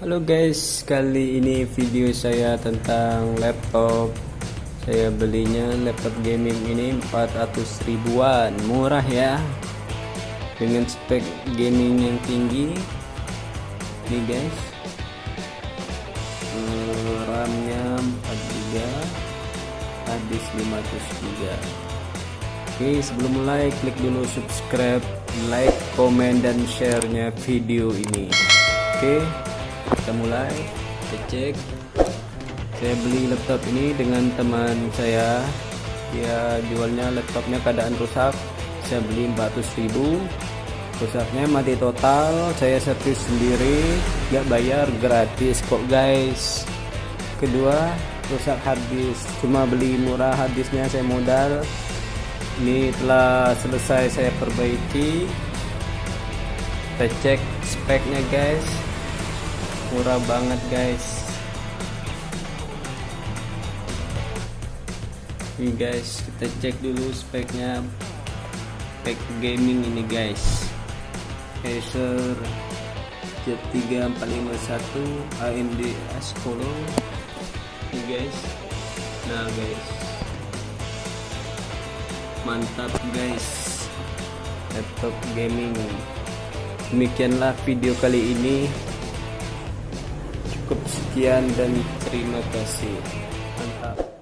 Halo guys, kali ini video saya tentang laptop. Saya belinya laptop gaming ini 400 ribuan Murah ya. Dengan spek gaming yang tinggi. Nih guys. Eh, RAM-nya 4GB Hadis 500GB Oke sebelum mulai klik dulu subscribe Like, komen, dan share-nya video ini. Oke kita mulai kita cek. Saya beli laptop ini dengan teman saya. Dia jualnya laptopnya keadaan rusak. Saya beli 400.000 rusaknya mati total. Saya servis sendiri. Gak bayar gratis kok guys. Kedua rusak harddisk cuma beli murah harddisknya saya modal. Ini telah selesai saya perbaiki. Kita cek speknya guys murah banget guys. Ini guys kita cek dulu speknya. Spek gaming ini guys. Acer Z3 451 AMD A10 ini guys. Nah guys. Mantap guys. Laptop gaming. Demikianlah video kali ini cukup sekian dan terima kasih. Mantap.